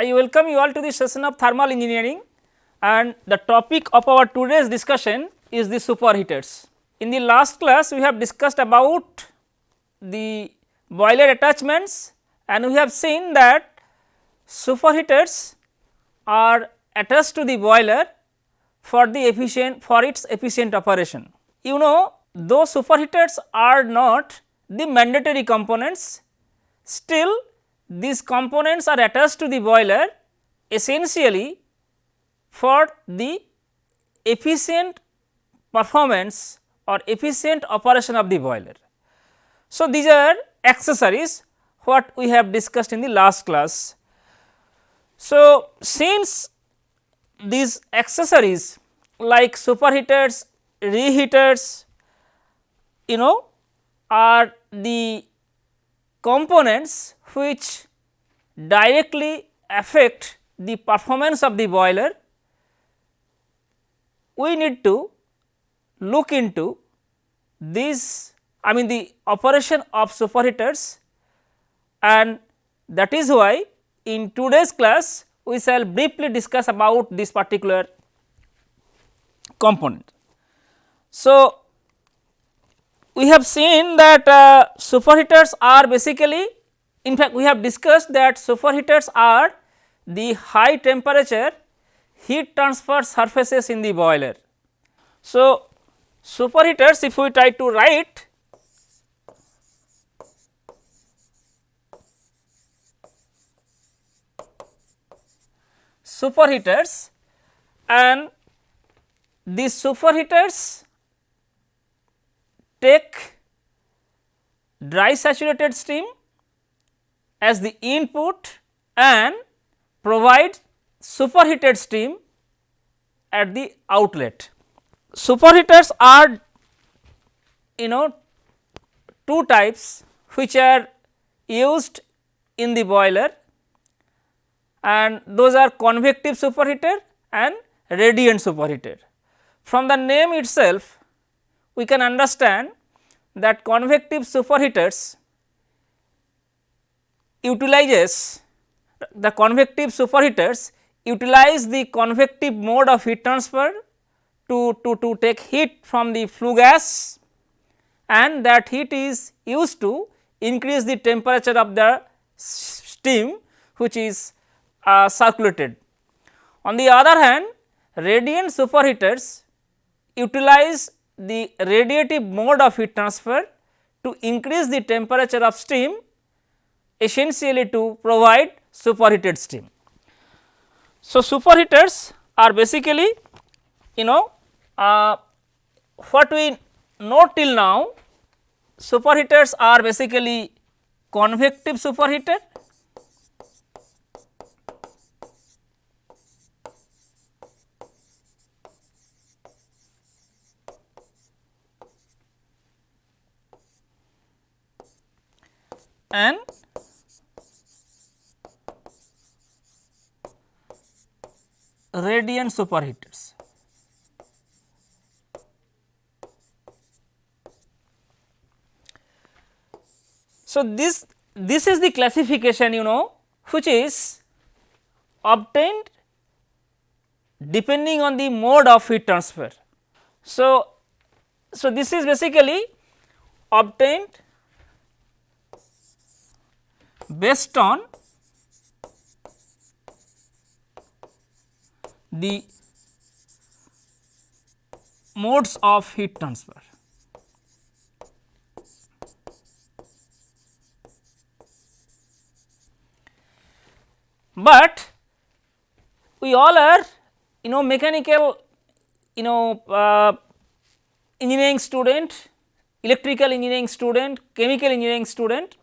I welcome you all to the session of thermal engineering and the topic of our today's discussion is the superheaters. In the last class we have discussed about the boiler attachments and we have seen that superheaters are attached to the boiler for the efficient for its efficient operation. You know though superheaters are not the mandatory components still these components are attached to the boiler essentially for the efficient performance or efficient operation of the boiler. So, these are accessories what we have discussed in the last class. So, since these accessories like superheaters, reheaters you know are the components which directly affect the performance of the boiler, we need to look into this I mean the operation of superheaters and that is why in today's class we shall briefly discuss about this particular component. So, we have seen that uh, superheaters are basically in fact, we have discussed that superheaters are the high temperature heat transfer surfaces in the boiler. So, superheaters if we try to write superheaters and these superheaters take dry saturated steam as the input and provide superheated steam at the outlet. Superheaters are you know two types which are used in the boiler and those are convective superheater and radiant superheater. From the name itself we can understand that convective superheaters utilizes the convective superheaters utilize the convective mode of heat transfer to, to, to take heat from the flue gas and that heat is used to increase the temperature of the steam which is uh, circulated. On the other hand radiant superheaters utilize the radiative mode of heat transfer to increase the temperature of steam essentially to provide superheated steam. So, superheaters are basically you know uh, what we know till now superheaters are basically convective superheater and radiant superheaters. So, this this is the classification you know which is obtained depending on the mode of heat transfer. So, so this is basically obtained based on the modes of heat transfer. But we all are you know mechanical you know uh, engineering student, electrical engineering student, chemical engineering student.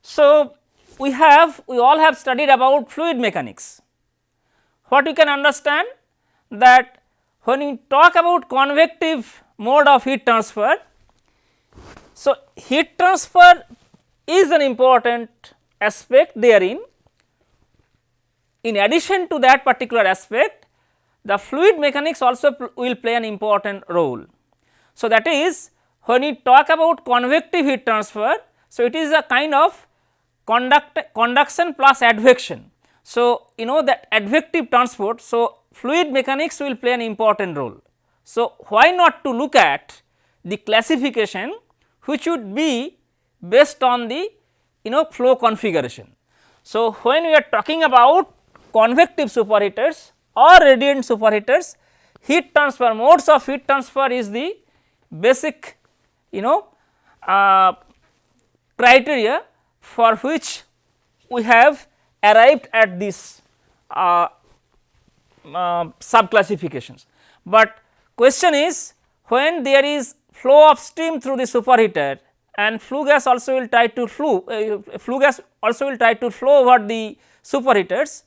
So, we have we all have studied about fluid mechanics what you can understand that when you talk about convective mode of heat transfer, so heat transfer is an important aspect therein. In addition to that particular aspect, the fluid mechanics also will play an important role. So, that is when you talk about convective heat transfer, so it is a kind of conduct conduction plus advection. So, you know that advective transport. So, fluid mechanics will play an important role. So, why not to look at the classification which would be based on the you know flow configuration. So, when we are talking about convective superheaters or radiant superheaters, heat transfer modes of heat transfer is the basic you know uh, criteria for which we have arrived at this uh, uh, sub classifications. But question is when there is flow of steam through the superheater and flue gas also will try to flow uh, flue gas also will try to flow over the superheaters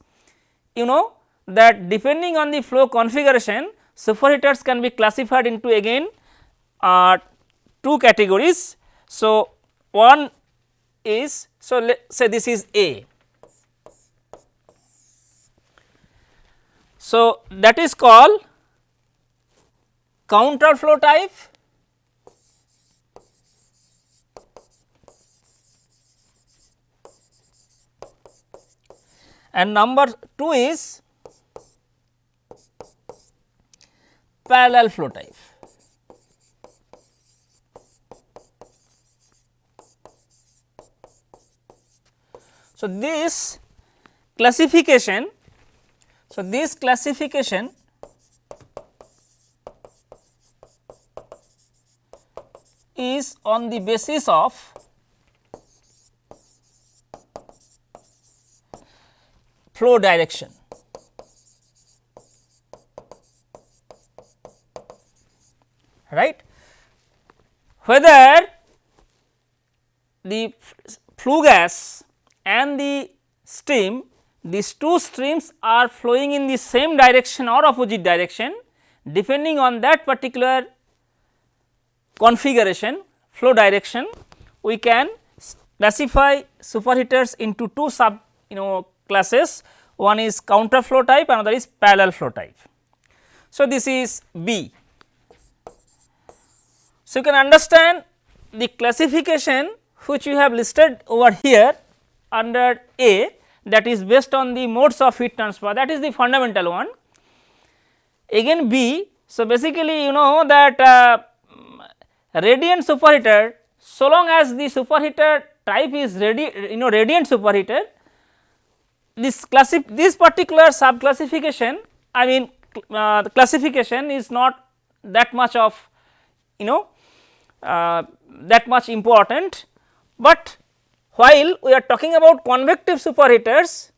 you know that depending on the flow configuration superheaters can be classified into again uh, two categories. So, one is so let say this is A. So, that is called counter flow type and number 2 is parallel flow type. So, this classification, so this classification is on the basis of flow direction. right whether the flue gas and the stream these two streams are flowing in the same direction or opposite direction depending on that particular configuration flow direction we can classify superheaters into two sub you know classes one is counter flow type another is parallel flow type. So, this is B. So, you can understand the classification which we have listed over here under A that is based on the modes of heat transfer that is the fundamental one. Again B, so basically you know that uh, radiant superheater so long as the superheater type is radi you know radiant superheater this classif this particular sub classification I mean uh, the classification is not that much of you know uh, that much important, but while we are talking about convective superheaters,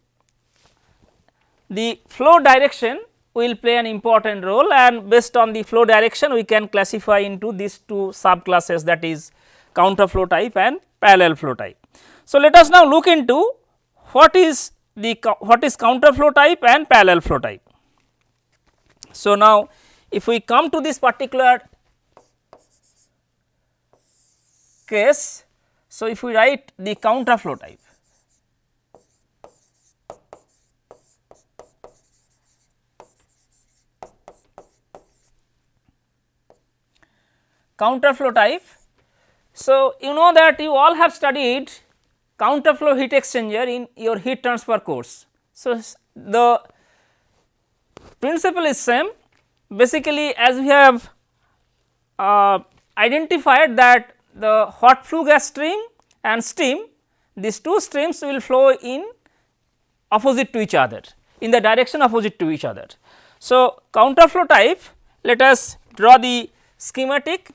the flow direction will play an important role and based on the flow direction we can classify into these two subclasses that is counter flow type and parallel flow type. So, let us now look into what is the what is counter flow type and parallel flow type. So, now if we come to this particular case so, if we write the counter flow type, counter flow type. So, you know that you all have studied counter flow heat exchanger in your heat transfer course. So, the principle is same basically as we have uh, identified that the hot flue gas stream and steam these two streams will flow in opposite to each other in the direction opposite to each other. So, counter flow type let us draw the schematic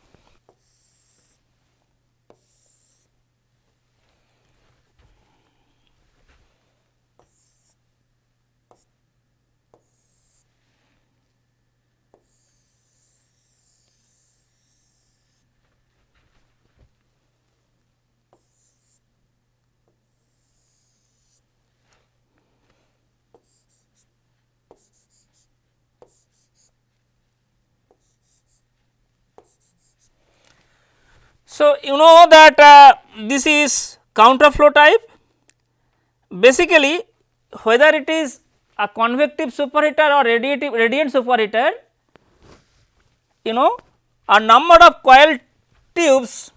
So, you know that uh, this is counter flow type. Basically whether it is a convective superheater or radiative radiant superheater you know a number of coil tubes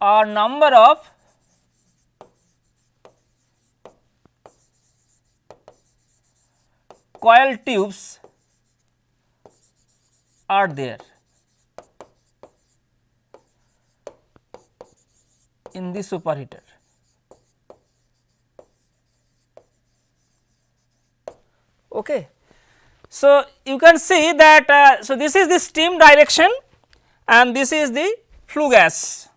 or number of coil tubes are there in the superheater. Okay. So, you can see that uh, so this is the steam direction and this is the flue gas.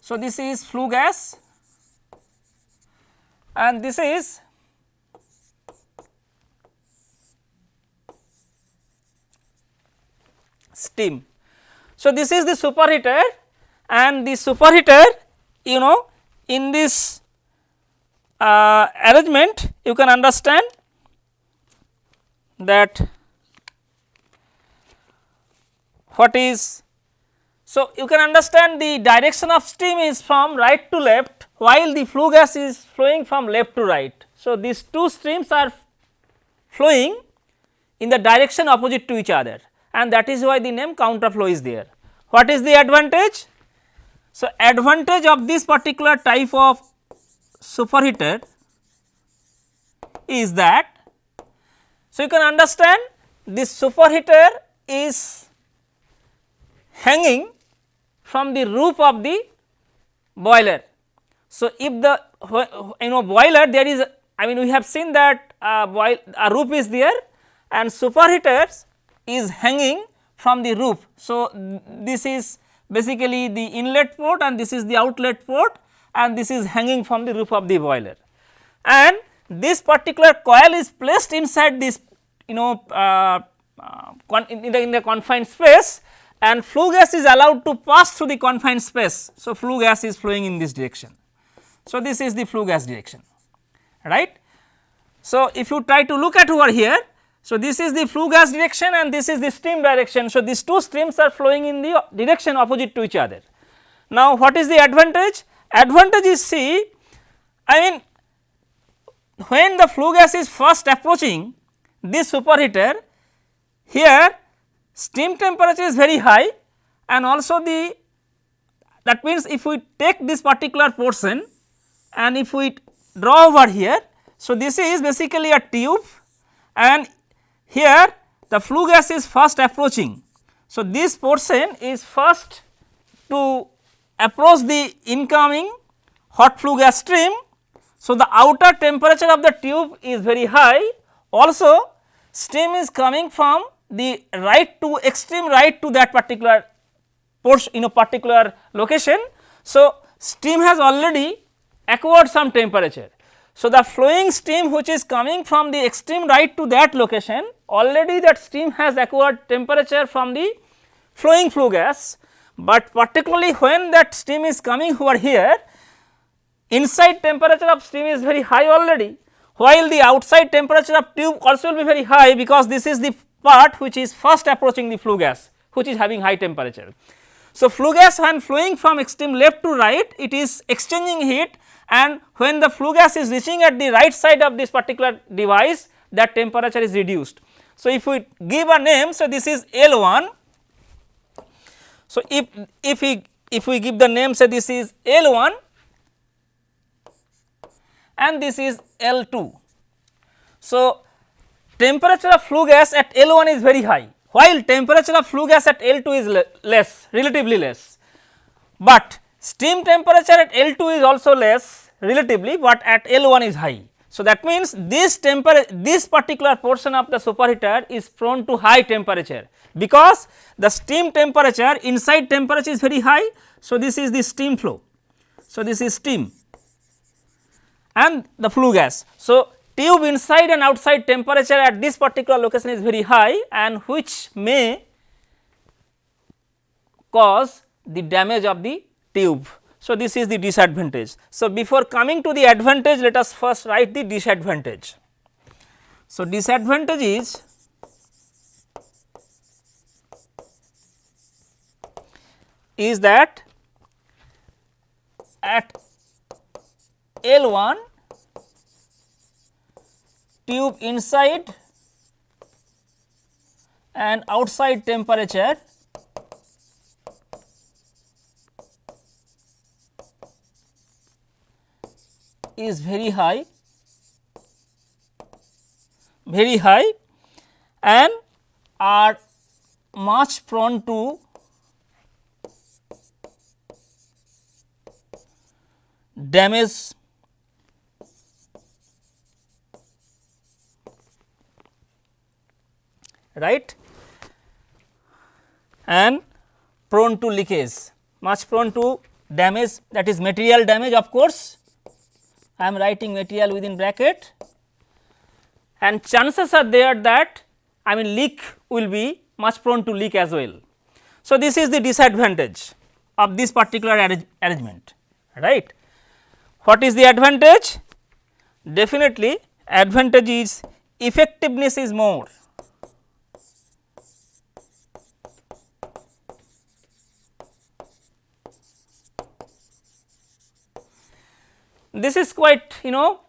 So, this is flue gas and this is steam. So, this is the superheater and the superheater you know in this uh, arrangement you can understand that what is so you can understand the direction of steam is from right to left while the flue gas is flowing from left to right. So, these two streams are flowing in the direction opposite to each other and that is why the name counter flow is there. What is the advantage? So, advantage of this particular type of superheater is that, so you can understand this superheater is hanging from the roof of the boiler. So, if the you know boiler there is I mean we have seen that uh, boil a roof is there and superheaters is hanging from the roof. So, this is basically the inlet port and this is the outlet port and this is hanging from the roof of the boiler. And this particular coil is placed inside this you know uh, uh, in, the, in the confined space and flue gas is allowed to pass through the confined space. So, flue gas is flowing in this direction. So, this is the flue gas direction right. So, if you try to look at over here so, this is the flue gas direction and this is the steam direction. So, these two streams are flowing in the direction opposite to each other. Now, what is the advantage? Advantage is see I mean when the flue gas is first approaching this superheater here steam temperature is very high and also the that means if we take this particular portion and if we draw over here. So, this is basically a tube and here the flue gas is first approaching. So, this portion is first to approach the incoming hot flue gas stream. So, the outer temperature of the tube is very high also steam is coming from the right to extreme right to that particular portion in a particular location. So, steam has already acquired some temperature. So, the flowing steam which is coming from the extreme right to that location already that steam has acquired temperature from the flowing flue gas, but particularly when that steam is coming over here inside temperature of steam is very high already while the outside temperature of tube also will be very high because this is the part which is first approaching the flue gas which is having high temperature. So, flue gas when flowing from extreme left to right it is exchanging heat and when the flue gas is reaching at the right side of this particular device that temperature is reduced. So, if we give a name so this is L 1. So, if if we if we give the name say this is L 1 and this is L 2. So, temperature of flue gas at L 1 is very high while temperature of flue gas at L 2 is le less relatively less, but steam temperature at L 2 is also less relatively but at L 1 is high. So, that means this temperature this particular portion of the superheater is prone to high temperature because the steam temperature inside temperature is very high. So, this is the steam flow. So, this is steam and the flue gas. So, tube inside and outside temperature at this particular location is very high and which may cause the damage of the tube. So, this is the disadvantage. So, before coming to the advantage let us first write the disadvantage. So, disadvantage is is that at L 1 tube inside and outside temperature is very high very high and are much prone to damage. Right? And prone to leakage. Much prone to damage that is material damage of course I am writing material within bracket and chances are there that I mean leak will be much prone to leak as well. So, this is the disadvantage of this particular arrangement right. What is the advantage? Definitely advantage is effectiveness is more this is quite you know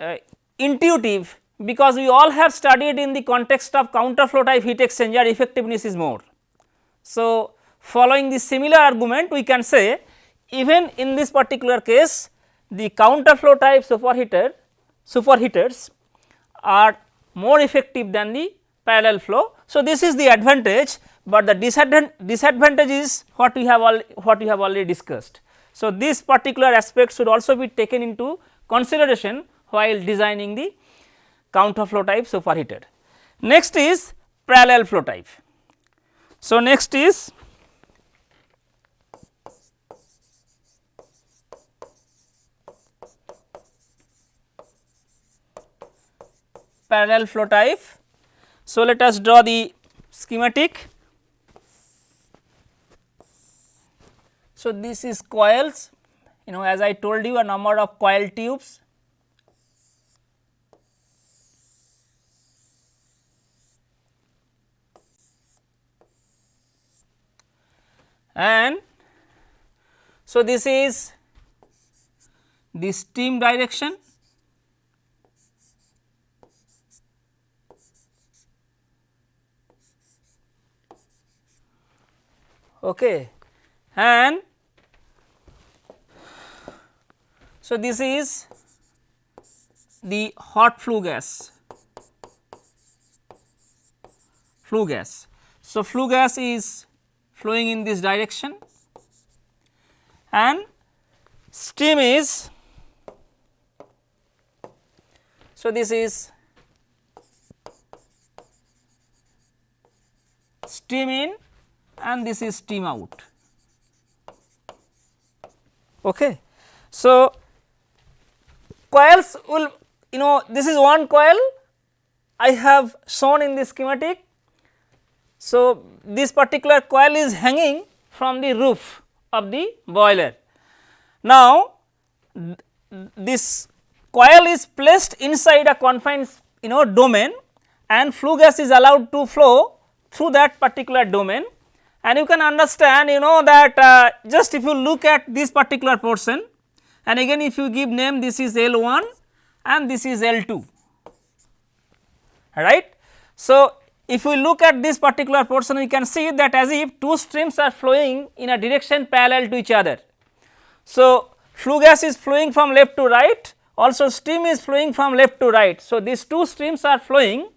uh, intuitive because we all have studied in the context of counter flow type heat exchanger effectiveness is more. So, following the similar argument we can say even in this particular case the counter flow type superheater superheaters are more effective than the parallel flow. So, this is the advantage, but the disadvantage is what we have all what we have already discussed. So, this particular aspect should also be taken into consideration while designing the counter flow type superheater. Next is parallel flow type. So, next is parallel flow type. So, let us draw the schematic. So, this is coils. You know as I told you a number of coil tubes. And so this is the steam direction. Okay. And so this is the hot flue gas. Flue gas. So flue gas is flowing in this direction and steam is so this is steam in and this is steam out. Okay. So coils will you know this is one coil. I have shown in the schematic. So, this particular coil is hanging from the roof of the boiler. Now, this coil is placed inside a confined you know domain and flue gas is allowed to flow through that particular domain. And you can understand you know that uh, just if you look at this particular portion and again if you give name this is L 1 and this is L 2 right. So, if we look at this particular portion we can see that as if two streams are flowing in a direction parallel to each other. So, flue gas is flowing from left to right also steam is flowing from left to right. So, these two streams are flowing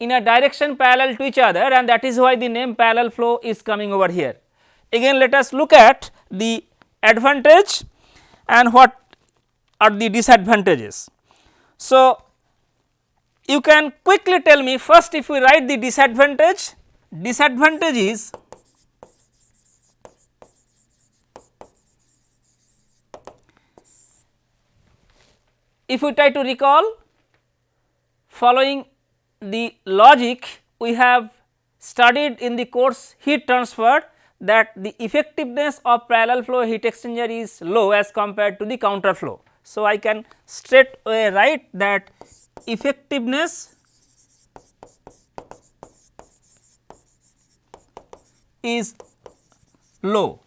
in a direction parallel to each other and that is why the name parallel flow is coming over here. Again let us look at the advantage and what are the disadvantages. So, you can quickly tell me first if we write the disadvantage, disadvantage is if we try to recall following the logic we have studied in the course heat transfer that the effectiveness of parallel flow heat exchanger is low as compared to the counter flow. So, I can straight away write that effectiveness is low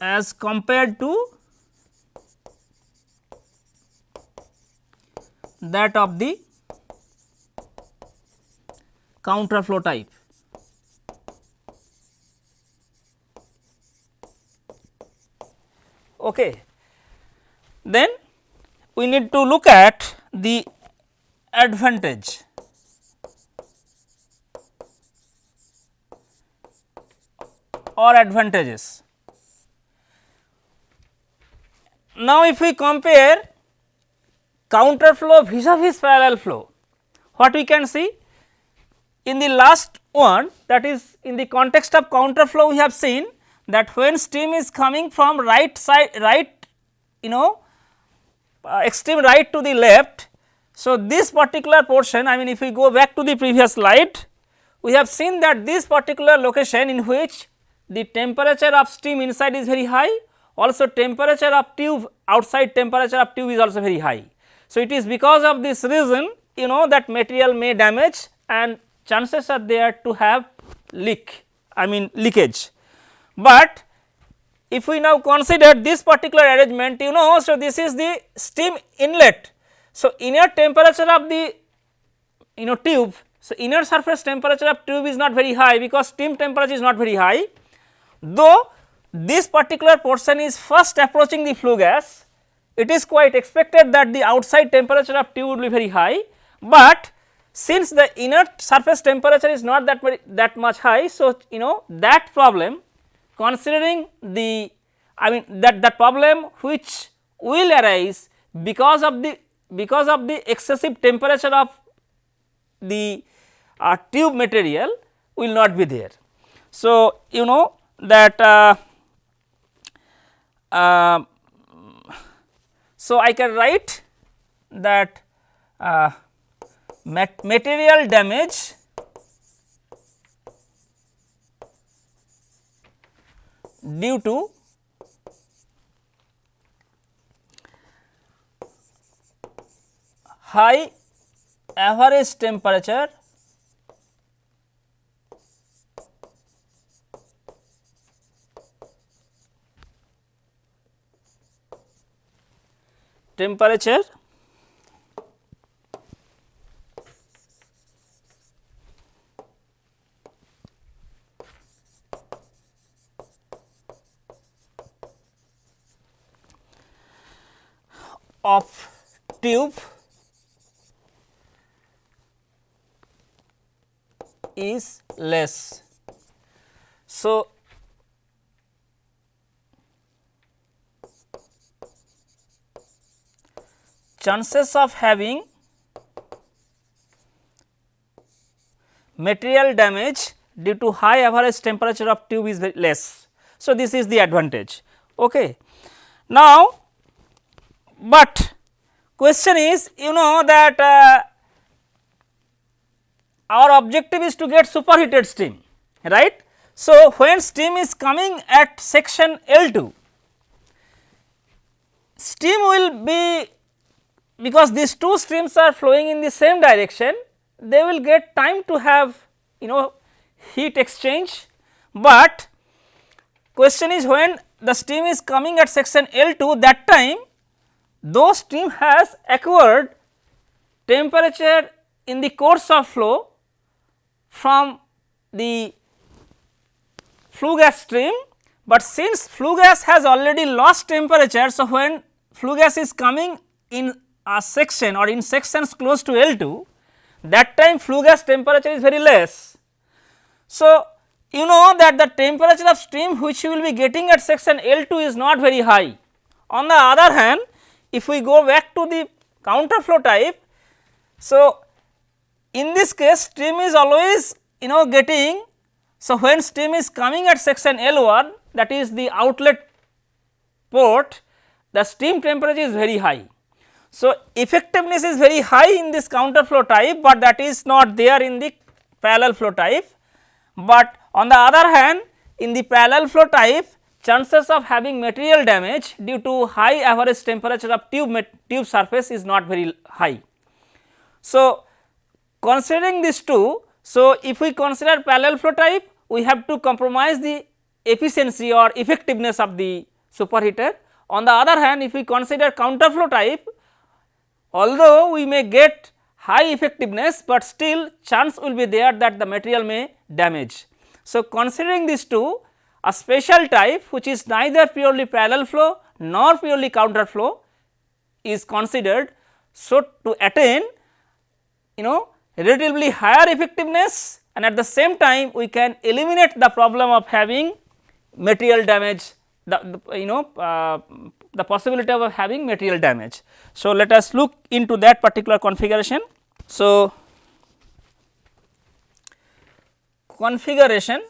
as compared to that of the counter flow type. Okay. Then we need to look at the advantage or advantages. Now, if we compare counter flow vis-a-vis parallel flow, what we can see? In the last one that is in the context of counter flow we have seen that when steam is coming from right side right you know uh, extreme right to the left. So, this particular portion I mean if we go back to the previous slide we have seen that this particular location in which the temperature of steam inside is very high also temperature of tube outside temperature of tube is also very high. So, it is because of this reason you know that material may damage and chances are there to have leak I mean leakage. But if we now consider this particular arrangement you know so this is the steam inlet. So, inner temperature of the you know tube so inner surface temperature of tube is not very high because steam temperature is not very high though this particular portion is first approaching the flue gas it is quite expected that the outside temperature of tube would be very high, but since the inner surface temperature is not that very that much high. So, you know that problem considering the I mean that that problem which will arise because of the because of the excessive temperature of the uh, tube material will not be there. So, you know that uh, uh, so I can write that uh, mat material damage due to high average temperature temperature of tube is less. So, chances of having material damage due to high average temperature of tube is less. So, this is the advantage. Okay. Now, but question is you know that uh, our objective is to get superheated steam right. So, when steam is coming at section L 2 steam will be because these two streams are flowing in the same direction they will get time to have you know heat exchange, but question is when the steam is coming at section L 2 that time those steam has acquired temperature in the course of flow from the flue gas stream, but since flue gas has already lost temperature. So, when flue gas is coming in a section or in sections close to L 2 that time flue gas temperature is very less. So, you know that the temperature of stream which you will be getting at section L 2 is not very high. On the other hand if we go back to the counter flow type. So, in this case stream is always you know getting so when stream is coming at section L 1 that is the outlet port the steam temperature is very high so, effectiveness is very high in this counter flow type, but that is not there in the parallel flow type. But on the other hand in the parallel flow type chances of having material damage due to high average temperature of tube, tube surface is not very high. So, considering these two, so if we consider parallel flow type we have to compromise the efficiency or effectiveness of the superheater. On the other hand if we consider counter flow type although we may get high effectiveness, but still chance will be there that the material may damage. So, considering these two a special type which is neither purely parallel flow nor purely counter flow is considered. So, to attain you know relatively higher effectiveness and at the same time we can eliminate the problem of having material damage the, the you know uh, the possibility of having material damage. So, let us look into that particular configuration. So, configuration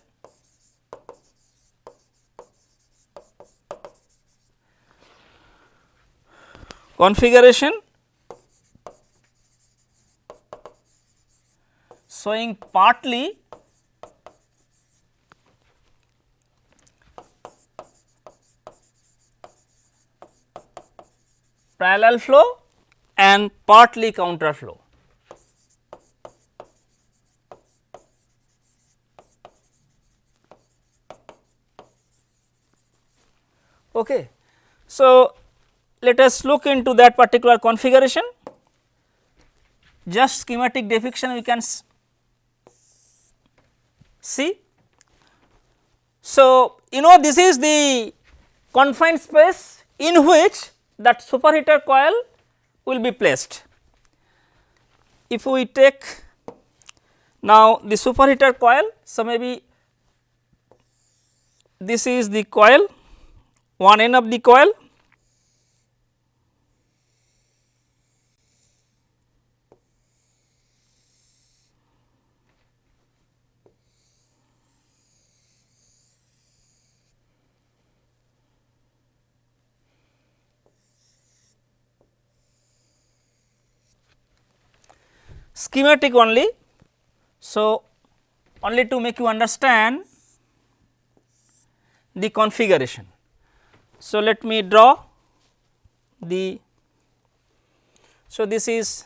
configuration showing partly parallel flow and partly counter flow. Okay. So, let us look into that particular configuration. Just schematic depiction we can see. So, you know this is the confined space in which that superheater coil will be placed. If we take now the superheater coil, so maybe this is the coil, one end of the coil schematic only. So, only to make you understand the configuration. So, let me draw the so this is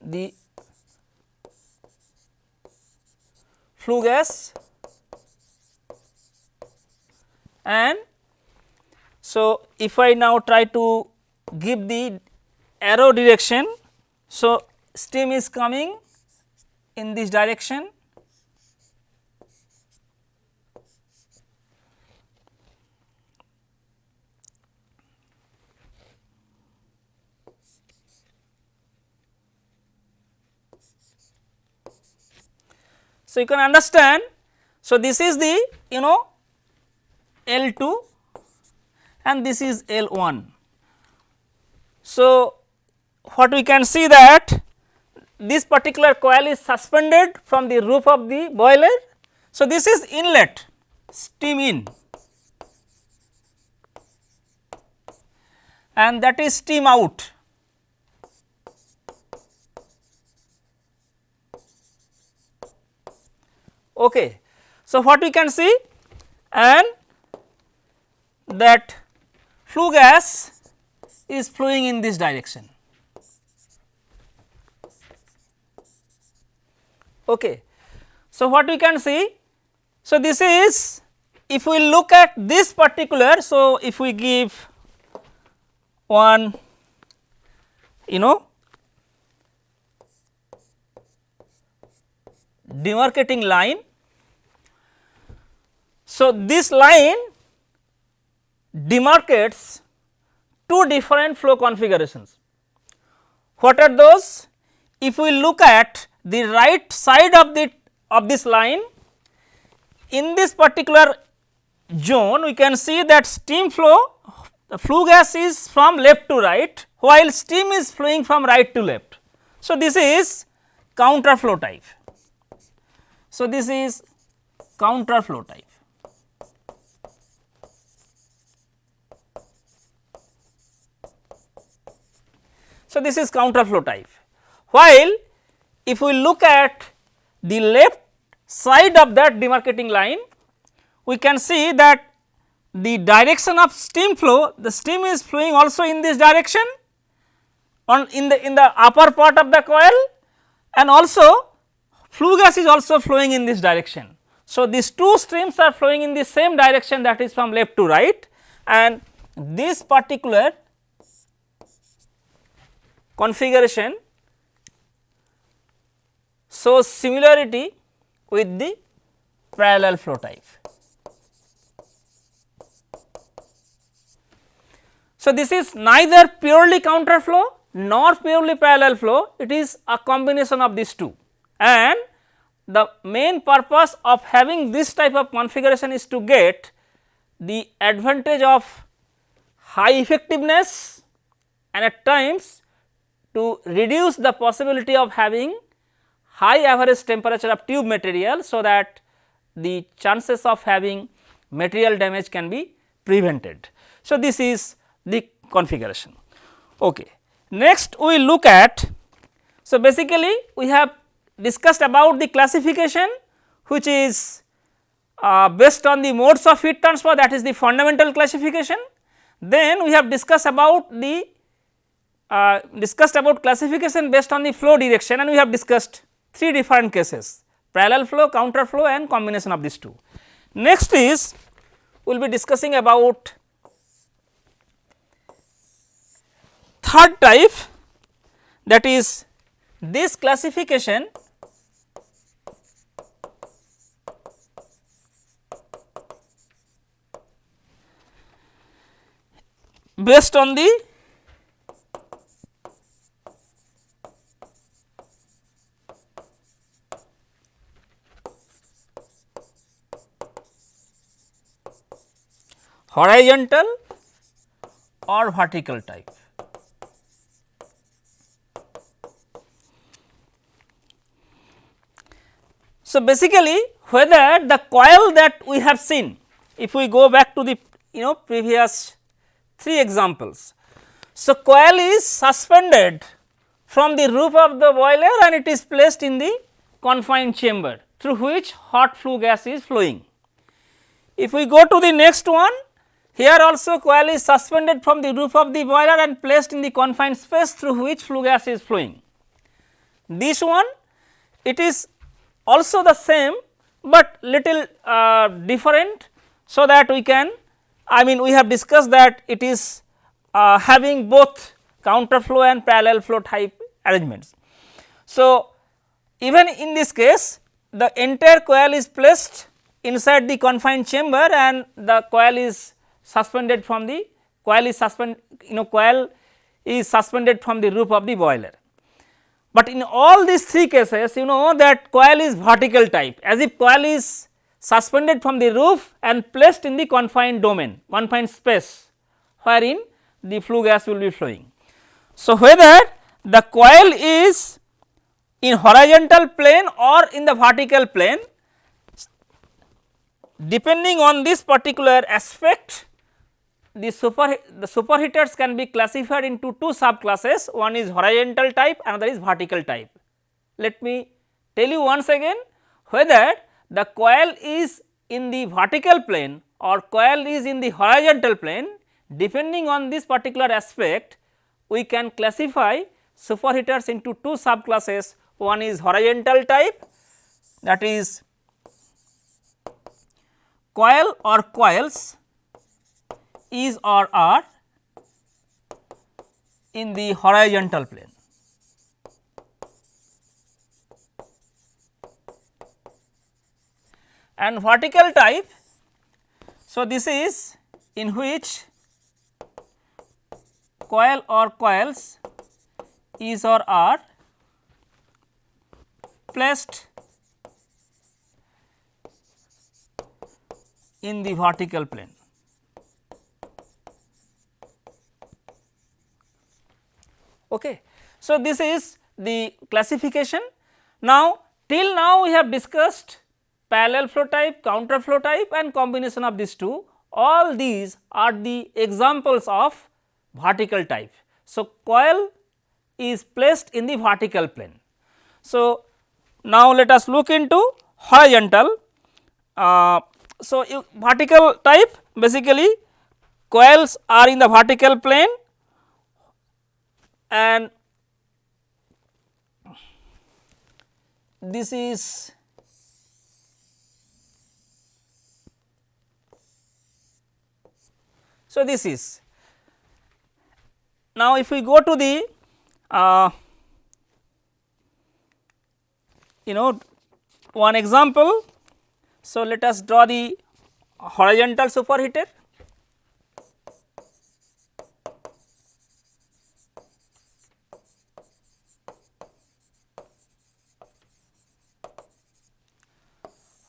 the flue gas and so if I now try to give the arrow direction so, steam is coming in this direction So, you can understand. So, this is the you know L 2 and this is L 1. So, what we can see that this particular coil is suspended from the roof of the boiler. So, this is inlet steam in and that is steam out. Okay. So, what we can see and that flue gas is flowing in this direction. Okay. So, what we can see? So, this is if we look at this particular. So, if we give one you know demarcating line. So, this line demarcates two different flow configurations. What are those? If we look at the right side of the of this line in this particular zone we can see that steam flow the flue gas is from left to right while steam is flowing from right to left. So, this is counter flow type. So, this is counter flow type. So, this is counter flow type while if we look at the left side of that demarcating line, we can see that the direction of steam flow, the steam is flowing also in this direction on in the in the upper part of the coil and also flue gas is also flowing in this direction. So, these two streams are flowing in the same direction that is from left to right and this particular configuration so, similarity with the parallel flow type. So, this is neither purely counter flow nor purely parallel flow, it is a combination of these two and the main purpose of having this type of configuration is to get the advantage of high effectiveness and at times to reduce the possibility of having high average temperature of tube material. So, that the chances of having material damage can be prevented. So, this is the configuration. Okay. Next we look at, so basically we have discussed about the classification which is uh, based on the modes of heat transfer that is the fundamental classification. Then we have discussed about the uh, discussed about classification based on the flow direction and we have discussed three different cases parallel flow, counter flow and combination of these two. Next is we will be discussing about third type that is this classification based on the horizontal or vertical type. So, basically whether the coil that we have seen if we go back to the you know previous three examples. So, coil is suspended from the roof of the boiler and it is placed in the confined chamber through which hot flue gas is flowing. If we go to the next one here also coil is suspended from the roof of the boiler and placed in the confined space through which flue gas is flowing. This one it is also the same, but little uh, different so that we can I mean we have discussed that it is uh, having both counter flow and parallel flow type arrangements. So, even in this case the entire coil is placed inside the confined chamber and the coil is suspended from the coil is suspend you know coil is suspended from the roof of the boiler. But in all these three cases you know that coil is vertical type as if coil is suspended from the roof and placed in the confined domain confined space wherein the flue gas will be flowing. So, whether the coil is in horizontal plane or in the vertical plane depending on this particular aspect the super the superheaters can be classified into two subclasses. One is horizontal type another is vertical type. Let me tell you once again whether the coil is in the vertical plane or coil is in the horizontal plane. Depending on this particular aspect we can classify superheaters into two subclasses. One is horizontal type that is coil or coils is or are in the horizontal plane. And vertical type, so this is in which coil or coils is or are placed in the vertical plane. Okay. So, this is the classification. Now, till now we have discussed parallel flow type, counter flow type and combination of these two all these are the examples of vertical type. So, coil is placed in the vertical plane. So, now let us look into horizontal. Uh, so, vertical type basically coils are in the vertical plane and this is so this is now if we go to the uh, you know one example. So let us draw the horizontal superheater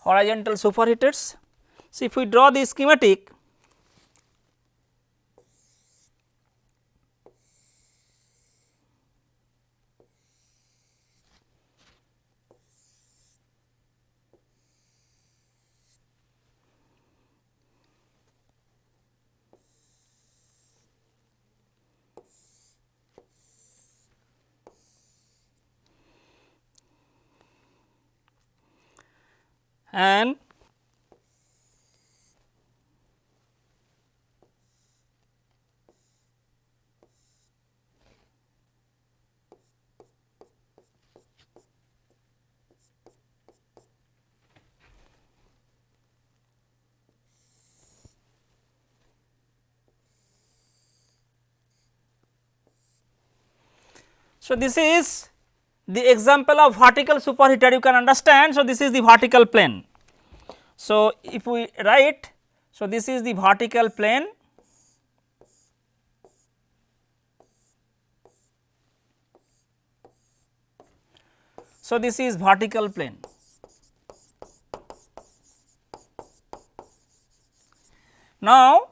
horizontal superheaters. So, if we draw the schematic and So, this is the example of vertical superheater you can understand. So, this is the vertical plane. So, if we write, so this is the vertical plane So, this is vertical plane. Now,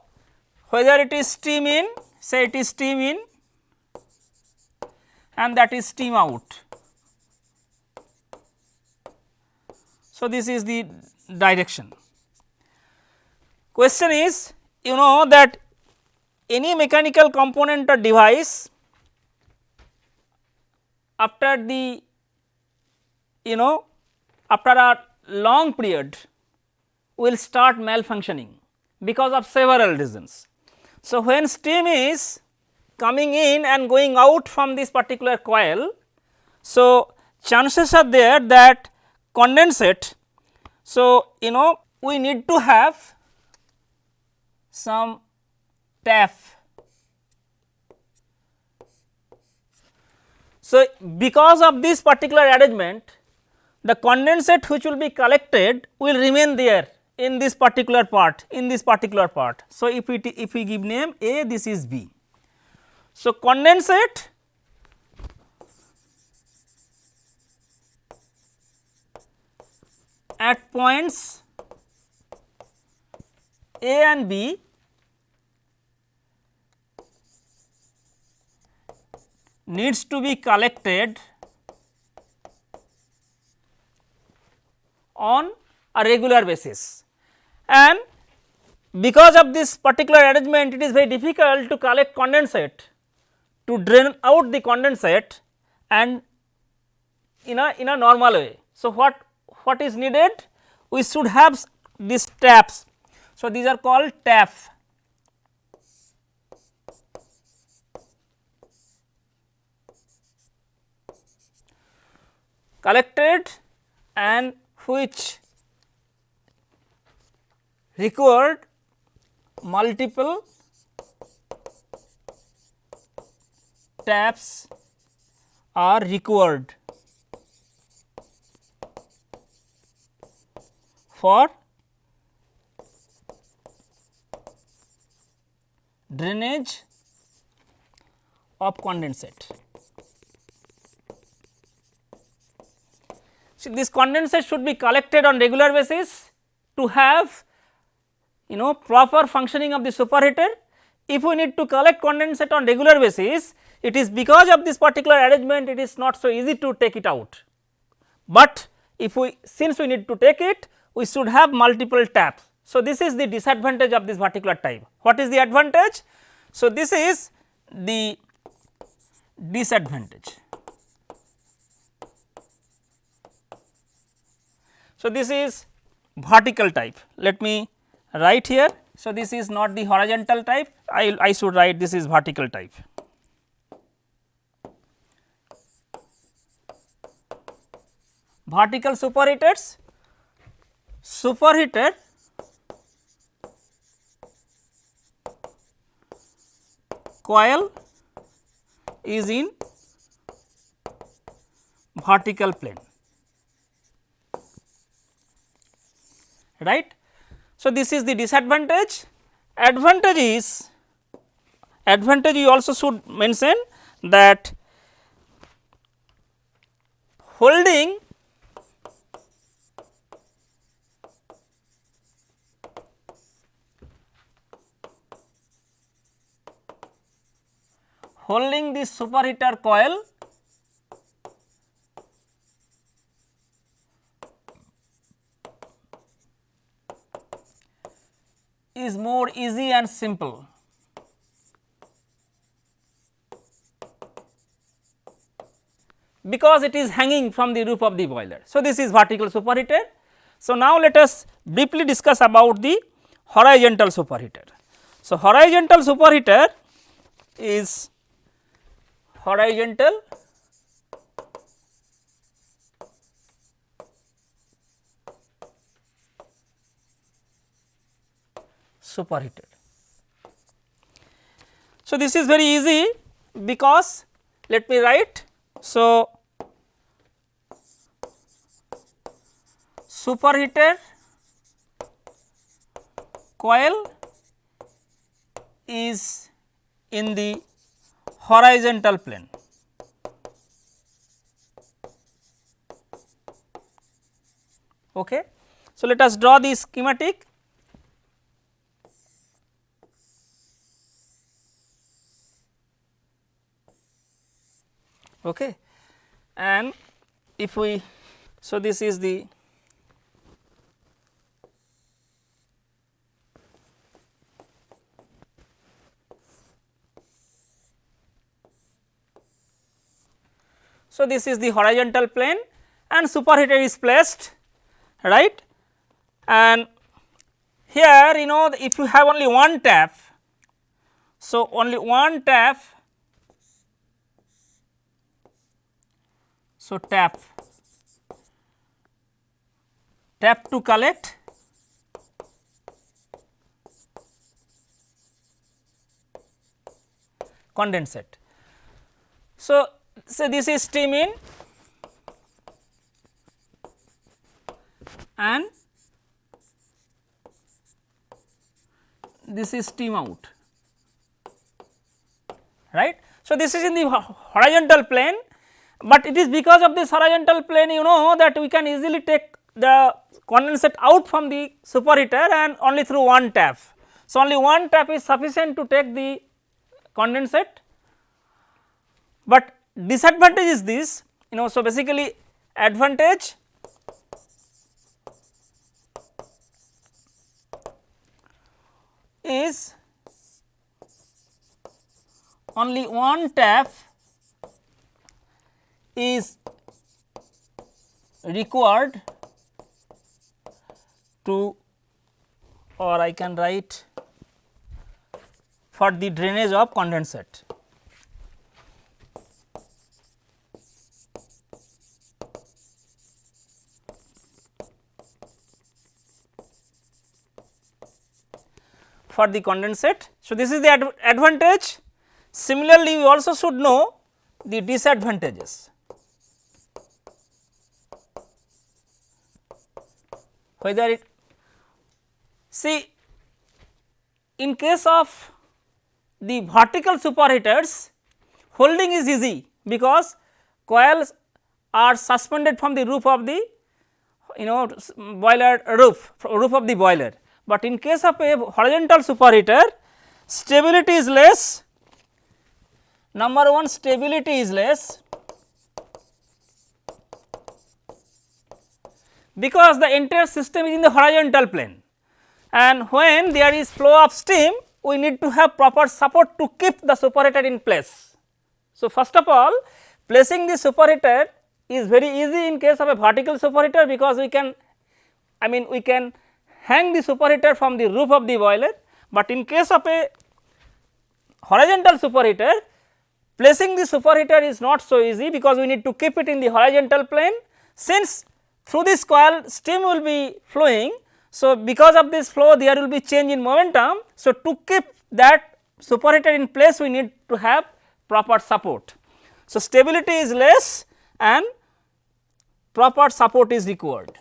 whether it is steam in, say it is steam in and that is steam out. So, this is the direction. Question is you know that any mechanical component or device after the you know after a long period will start malfunctioning because of several reasons. So, when steam is coming in and going out from this particular coil, so chances are there that condensate. So, you know we need to have some tap. So, because of this particular arrangement the condensate which will be collected will remain there in this particular part in this particular part. So, if we if we give name A this is B. So, condensate at points A and B needs to be collected on a regular basis and because of this particular arrangement it is very difficult to collect condensate to drain out the condensate and in a in a normal way. So, what what is needed? We should have these taps. So, these are called tap. collected and which required multiple taps are required for drainage of condensate. So, this condensate should be collected on regular basis to have you know proper functioning of the superheater. If we need to collect condensate on regular basis, it is because of this particular arrangement it is not so easy to take it out. But if we since we need to take it we should have multiple taps. So, this is the disadvantage of this particular type. What is the advantage? So, this is the disadvantage. So, this is vertical type. Let me write here. So, this is not the horizontal type, I, I should write this is vertical type. Vertical superheaters superheater coil is in vertical plane right. So, this is the disadvantage advantage is advantage you also should mention that holding holding the superheater coil is more easy and simple. because it is hanging from the roof of the boiler. So, this is vertical superheater. So, now let us briefly discuss about the horizontal superheater. So, horizontal superheater is horizontal superheater. So, this is very easy because let me write. So, superheater coil is in the horizontal plane. Okay. So, let us draw the schematic. Okay. And if we, so this is the So, this is the horizontal plane and superheater is placed right and here you know if you have only one tap. So, only one tap. So, tap tap to collect condensate. So, so this is steam in and this is steam out right. So, this is in the horizontal plane, but it is because of this horizontal plane you know that we can easily take the condensate out from the superheater and only through one tap. So, only one tap is sufficient to take the condensate, but disadvantage is this you know. So, basically advantage is only one tap is required to or I can write for the drainage of condensate. For the condensate. So, this is the ad advantage. Similarly, we also should know the disadvantages. Whether it see in case of the vertical superheaters holding is easy because coils are suspended from the roof of the you know boiler roof roof of the boiler but in case of a horizontal superheater stability is less. Number 1 stability is less. Because the entire system is in the horizontal plane. And when there is flow of steam we need to have proper support to keep the superheater in place. So, first of all placing the superheater is very easy in case of a vertical superheater because we can I mean we can hang the superheater from the roof of the boiler, but in case of a horizontal superheater placing the superheater is not so easy because we need to keep it in the horizontal plane since through this coil steam will be flowing. So, because of this flow there will be change in momentum. So, to keep that superheater in place we need to have proper support. So, stability is less and proper support is required.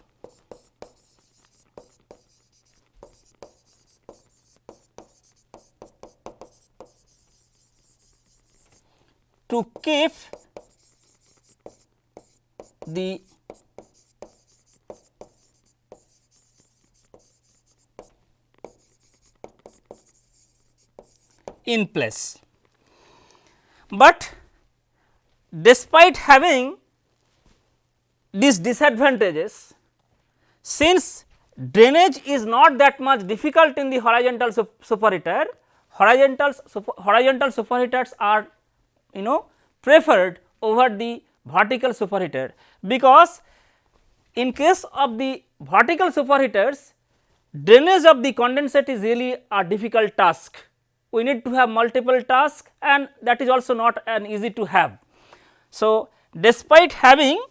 To keep the in place. but despite having these disadvantages since drainage is not that much difficult in the horizontal superheater horizontal super, horizontal superheaters are you know preferred over the vertical superheater because in case of the vertical superheaters drainage of the condensate is really a difficult task. We need to have multiple tasks and that is also not an easy to have. So, despite having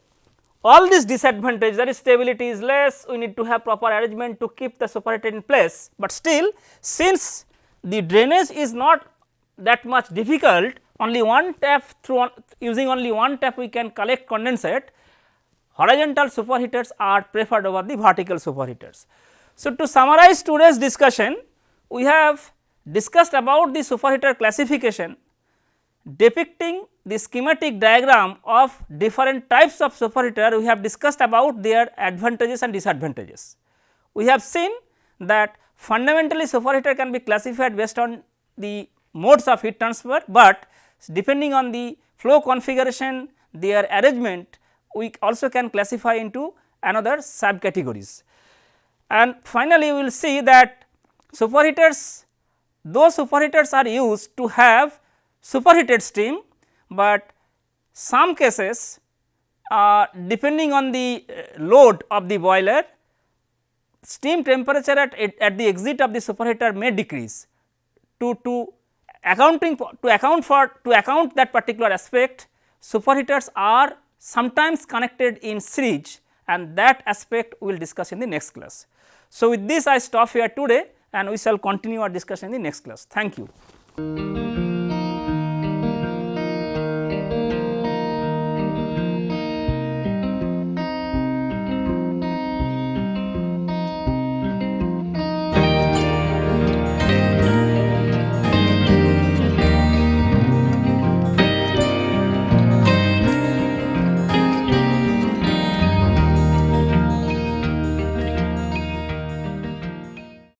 all these disadvantages that is stability is less, we need to have proper arrangement to keep the superheater in place, but still since the drainage is not that much difficult only one tap through using only one tap we can collect condensate horizontal superheaters are preferred over the vertical superheaters. So, to summarize today's discussion, we have discussed about the superheater classification depicting the schematic diagram of different types of superheater we have discussed about their advantages and disadvantages. We have seen that fundamentally superheater can be classified based on the modes of heat transfer, but depending on the flow configuration their arrangement we also can classify into another subcategories. And finally, we will see that superheaters those superheaters are used to have superheated steam, but some cases uh, depending on the uh, load of the boiler steam temperature at, at the exit of the superheater may decrease to, to accounting to account for to account that particular aspect superheaters are sometimes connected in series and that aspect we will discuss in the next class. So, with this I stop here today and we shall continue our discussion in the next class. Thank you.